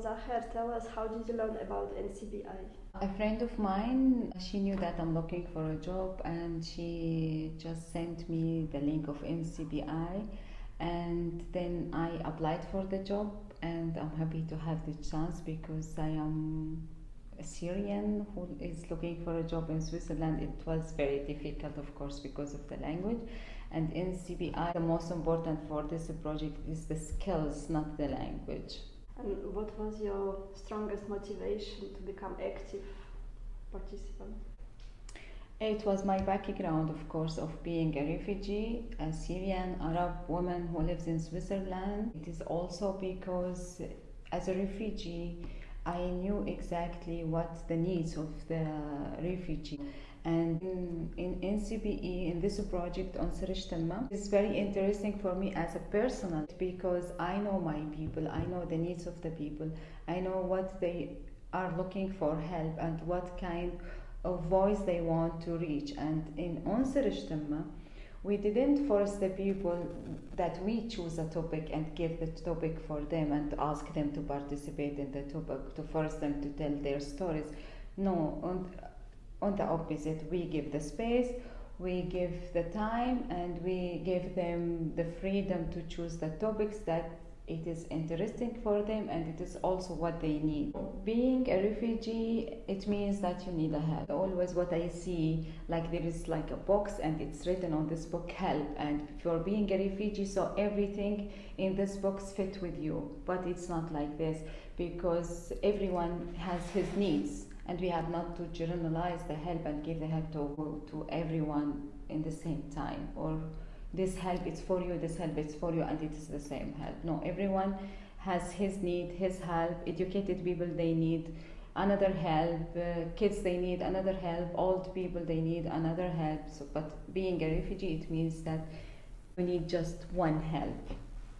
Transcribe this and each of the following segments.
Zahir, tell us how did you learn about NCBI? A friend of mine, she knew that I'm looking for a job and she just sent me the link of NCBI and then I applied for the job and I'm happy to have the chance because I am a Syrian who is looking for a job in Switzerland. It was very difficult, of course, because of the language. And in CBI, the most important for this project is the skills, not the language. And what was your strongest motivation to become active participant? It was my background, of course, of being a refugee, a Syrian Arab woman who lives in Switzerland. It is also because, as a refugee, I knew exactly what the needs of the refugee. And in, in NCBI, in this project on Sirish it's very interesting for me as a personal because I know my people, I know the needs of the people, I know what they are looking for help and what kind of voice they want to reach. And in Answer Ijtima, we didn't force the people that we choose a topic and give the topic for them and ask them to participate in the topic, to force them to tell their stories. No, on, the opposite, we give the space, we give the time, and we give them the freedom to choose the topics that it is interesting for them and it is also what they need. Being a refugee, it means that you need a help. Always what I see, like there is like a box and it's written on this book help and for being a refugee, so everything in this box fit with you. But it's not like this because everyone has his needs and we have not to generalize the help and give the help to, to everyone in the same time or this help is for you, this help is for you, and it is the same help. No, everyone has his need, his help. Educated people, they need another help. Uh, kids, they need another help. Old people, they need another help. So, but being a refugee, it means that we need just one help,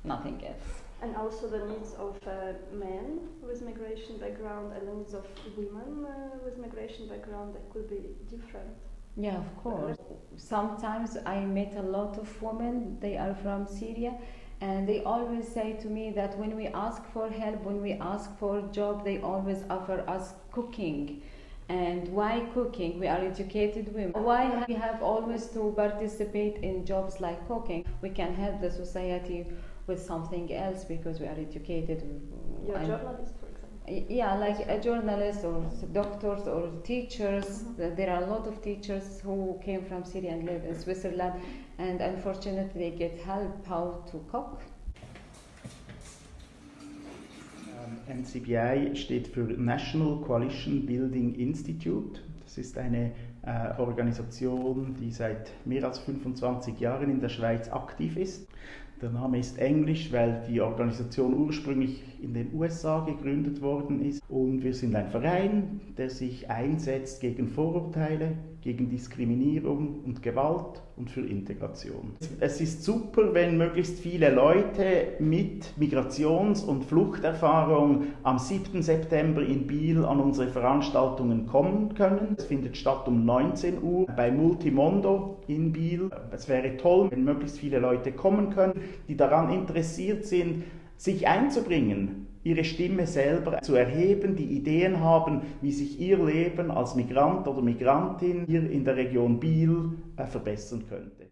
nothing else. And also the needs of uh, men with migration background and the needs of women uh, with migration background that could be different. Yeah, of course. Sometimes I met a lot of women, they are from Syria, and they always say to me that when we ask for help, when we ask for a job, they always offer us cooking. And why cooking? We are educated women. Why we have always to participate in jobs like cooking? We can help the society with something else because we are educated. You're a journalist, yeah like a journalist or doctors or teachers mm-hmm. there are a lot of teachers who came from syria and live in switzerland and unfortunately they get help how to cook um, NCBI steht für National Coalition Building Institute. Das ist eine äh, Organisation, die seit mehr als 25 Jahren in der Schweiz aktiv ist. Der Name ist englisch, weil die Organisation ursprünglich in den USA gegründet worden ist. Und wir sind ein Verein, der sich einsetzt gegen Vorurteile, gegen Diskriminierung und Gewalt und für Integration. Es ist super, wenn möglichst viele Leute mit Migrations- und Fluchterfahrung am 7. September in Biel an unsere Veranstaltungen kommen können. Es findet statt um 19 Uhr bei Multimondo in Biel. Es wäre toll, wenn möglichst viele Leute kommen können, die daran interessiert sind, sich einzubringen, ihre Stimme selber zu erheben, die Ideen haben, wie sich ihr Leben als Migrant oder Migrantin hier in der Region Biel äh, verbessern könnte.